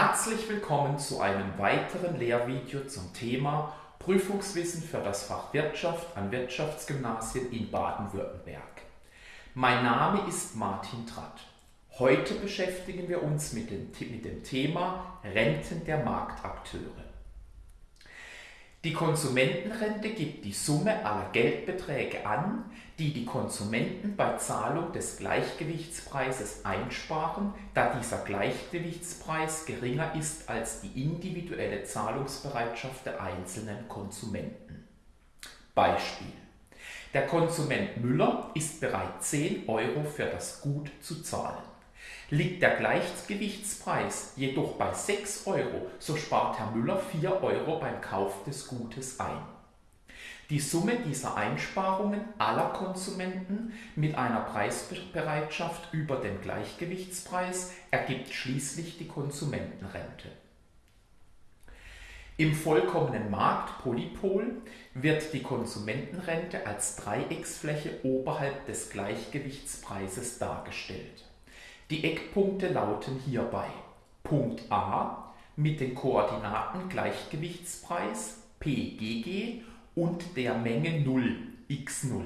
Herzlich willkommen zu einem weiteren Lehrvideo zum Thema Prüfungswissen für das Fach Wirtschaft an Wirtschaftsgymnasien in Baden-Württemberg. Mein Name ist Martin Tratt. Heute beschäftigen wir uns mit dem, mit dem Thema Renten der Marktakteure. Die Konsumentenrente gibt die Summe aller Geldbeträge an, die die Konsumenten bei Zahlung des Gleichgewichtspreises einsparen, da dieser Gleichgewichtspreis geringer ist als die individuelle Zahlungsbereitschaft der einzelnen Konsumenten. Beispiel. Der Konsument Müller ist bereit, 10 Euro für das Gut zu zahlen. Liegt der Gleichgewichtspreis jedoch bei 6 Euro, so spart Herr Müller 4 Euro beim Kauf des Gutes ein. Die Summe dieser Einsparungen aller Konsumenten mit einer Preisbereitschaft über dem Gleichgewichtspreis ergibt schließlich die Konsumentenrente. Im vollkommenen Markt Polypol wird die Konsumentenrente als Dreiecksfläche oberhalb des Gleichgewichtspreises dargestellt. Die Eckpunkte lauten hierbei Punkt A mit den Koordinaten Gleichgewichtspreis PGG und der Menge 0 x0.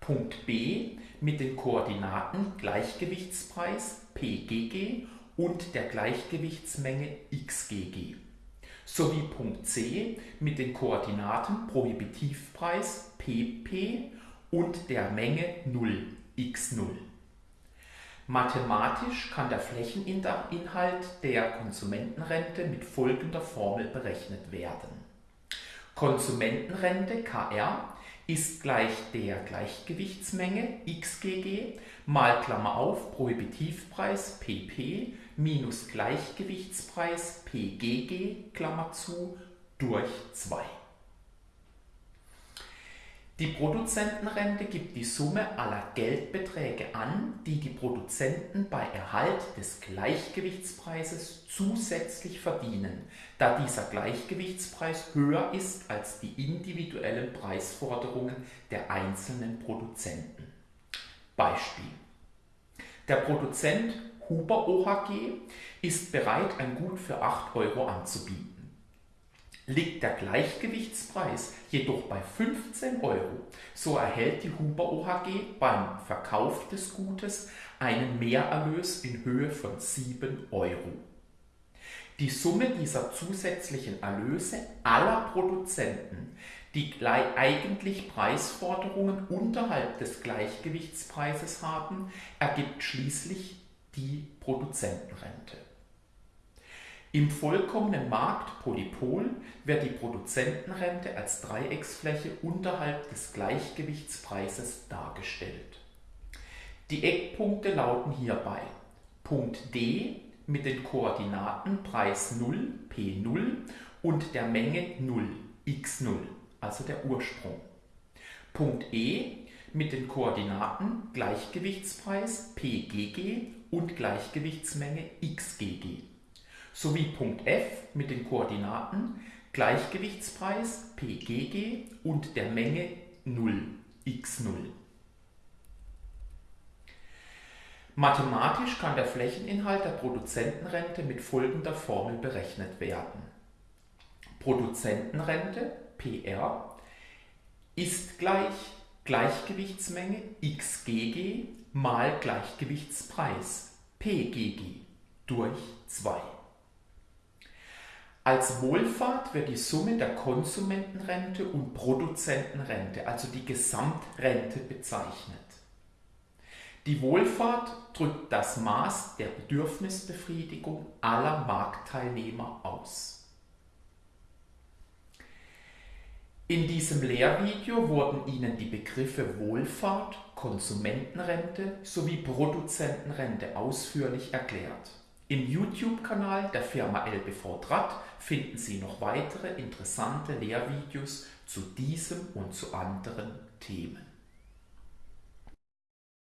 Punkt B mit den Koordinaten Gleichgewichtspreis PGG und der Gleichgewichtsmenge xGG sowie Punkt C mit den Koordinaten Prohibitivpreis PP und der Menge 0 x0. Mathematisch kann der Flächeninhalt der Konsumentenrente mit folgender Formel berechnet werden. Konsumentenrente Kr ist gleich der Gleichgewichtsmenge xGG mal Klammer auf Prohibitivpreis pp minus Gleichgewichtspreis pGG Klammer zu durch 2. Die Produzentenrente gibt die Summe aller Geldbeträge an, die die Produzenten bei Erhalt des Gleichgewichtspreises zusätzlich verdienen, da dieser Gleichgewichtspreis höher ist als die individuellen Preisforderungen der einzelnen Produzenten. Beispiel. Der Produzent Huber OHG ist bereit, ein Gut für 8 Euro anzubieten. Liegt der Gleichgewichtspreis jedoch bei 15 Euro, so erhält die Huber OHG beim Verkauf des Gutes einen Mehrerlös in Höhe von 7 Euro. Die Summe dieser zusätzlichen Erlöse aller Produzenten, die eigentlich Preisforderungen unterhalb des Gleichgewichtspreises haben, ergibt schließlich die Produzentenrente. Im vollkommenen Markt Polypol wird die Produzentenrente als Dreiecksfläche unterhalb des Gleichgewichtspreises dargestellt. Die Eckpunkte lauten hierbei Punkt D mit den Koordinaten Preis 0 P0 und der Menge 0 x0, also der Ursprung. Punkt E mit den Koordinaten Gleichgewichtspreis PGG und Gleichgewichtsmenge xGG sowie Punkt F mit den Koordinaten Gleichgewichtspreis PGG und der Menge 0 x0. Mathematisch kann der Flächeninhalt der Produzentenrente mit folgender Formel berechnet werden. Produzentenrente PR ist gleich Gleichgewichtsmenge xGG mal Gleichgewichtspreis PGG durch 2. Als Wohlfahrt wird die Summe der Konsumentenrente und Produzentenrente, also die Gesamtrente, bezeichnet. Die Wohlfahrt drückt das Maß der Bedürfnisbefriedigung aller Marktteilnehmer aus. In diesem Lehrvideo wurden Ihnen die Begriffe Wohlfahrt, Konsumentenrente sowie Produzentenrente ausführlich erklärt. Im YouTube-Kanal der Firma LBV Draht finden Sie noch weitere interessante Lehrvideos zu diesem und zu anderen Themen.